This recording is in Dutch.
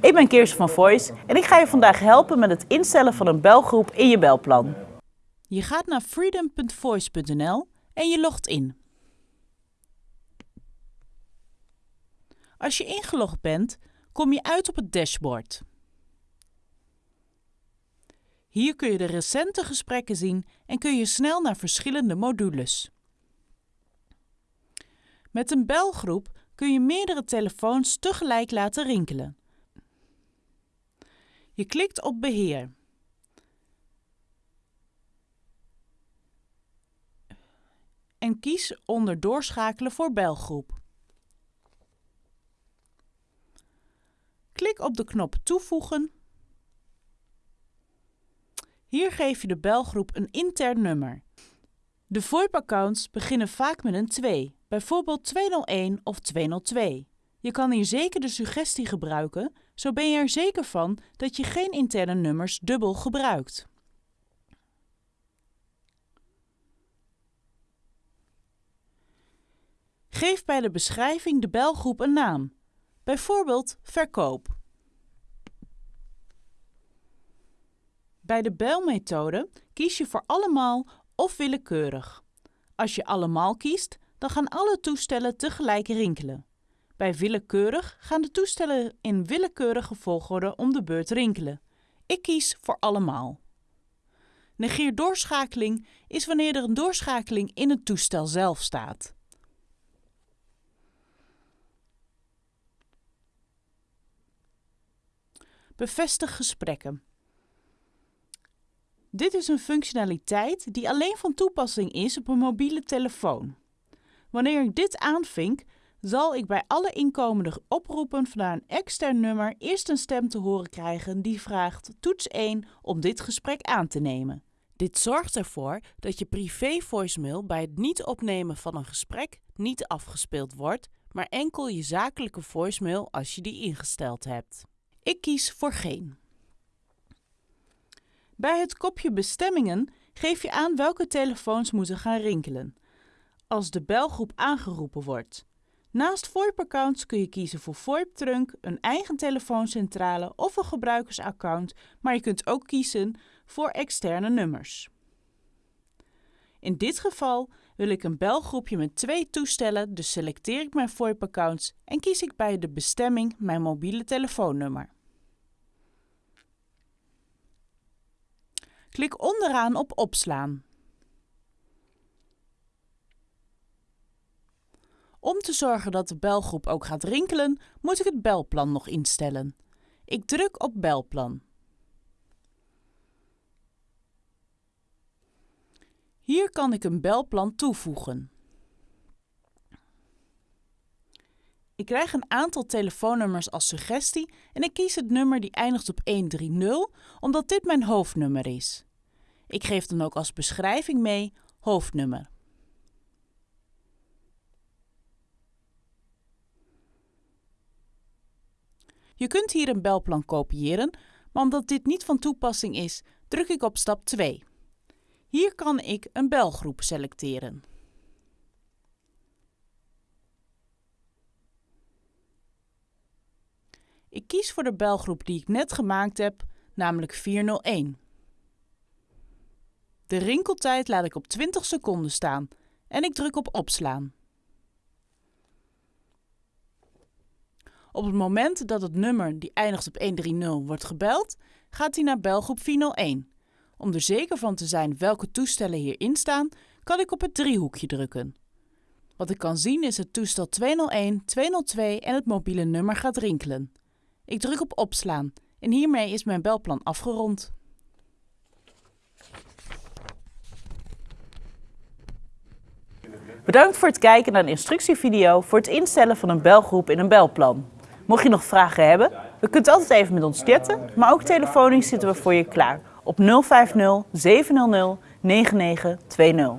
Ik ben Kirsten van Voice en ik ga je vandaag helpen met het instellen van een belgroep in je belplan. Je gaat naar freedom.voice.nl en je logt in. Als je ingelogd bent, kom je uit op het dashboard. Hier kun je de recente gesprekken zien en kun je snel naar verschillende modules. Met een belgroep kun je meerdere telefoons tegelijk laten rinkelen. Je klikt op Beheer. En kies onder Doorschakelen voor belgroep. Klik op de knop Toevoegen. Hier geef je de belgroep een intern nummer. De VoIP-accounts beginnen vaak met een 2, bijvoorbeeld 201 of 202. Je kan hier zeker de suggestie gebruiken, zo ben je er zeker van dat je geen interne nummers dubbel gebruikt. Geef bij de beschrijving de belgroep een naam, bijvoorbeeld verkoop. Bij de belmethode kies je voor allemaal of willekeurig. Als je allemaal kiest, dan gaan alle toestellen tegelijk rinkelen. Bij willekeurig gaan de toestellen in willekeurige volgorde om de beurt rinkelen. Ik kies voor allemaal. Negeer doorschakeling is wanneer er een doorschakeling in het toestel zelf staat. Bevestig gesprekken. Dit is een functionaliteit die alleen van toepassing is op een mobiele telefoon. Wanneer ik dit aanvink, zal ik bij alle inkomende oproepen vanuit een extern nummer eerst een stem te horen krijgen die vraagt toets 1 om dit gesprek aan te nemen. Dit zorgt ervoor dat je privé voicemail bij het niet opnemen van een gesprek niet afgespeeld wordt, maar enkel je zakelijke voicemail als je die ingesteld hebt. Ik kies voor geen. Bij het kopje bestemmingen geef je aan welke telefoons moeten gaan rinkelen. Als de belgroep aangeroepen wordt. Naast VoIP-accounts kun je kiezen voor VoIP-trunk, een eigen telefooncentrale of een gebruikersaccount, maar je kunt ook kiezen voor externe nummers. In dit geval wil ik een belgroepje met twee toestellen, dus selecteer ik mijn VoIP-accounts en kies ik bij de bestemming mijn mobiele telefoonnummer. Klik onderaan op Opslaan. Te zorgen dat de belgroep ook gaat rinkelen, moet ik het belplan nog instellen. Ik druk op Belplan. Hier kan ik een belplan toevoegen. Ik krijg een aantal telefoonnummers als suggestie en ik kies het nummer die eindigt op 130 omdat dit mijn hoofdnummer is. Ik geef dan ook als beschrijving mee hoofdnummer. Je kunt hier een belplan kopiëren, maar omdat dit niet van toepassing is, druk ik op stap 2. Hier kan ik een belgroep selecteren. Ik kies voor de belgroep die ik net gemaakt heb, namelijk 401. De rinkeltijd laat ik op 20 seconden staan en ik druk op opslaan. Op het moment dat het nummer die eindigt op 130 wordt gebeld, gaat hij naar belgroep 401. Om er zeker van te zijn welke toestellen hierin staan, kan ik op het driehoekje drukken. Wat ik kan zien is het toestel 201, 202 en het mobiele nummer gaat rinkelen. Ik druk op opslaan en hiermee is mijn belplan afgerond. Bedankt voor het kijken naar de instructievideo voor het instellen van een belgroep in een belplan. Mocht je nog vragen hebben, we kunt altijd even met ons chatten, maar ook telefonisch zitten we voor je klaar op 050 700 9920.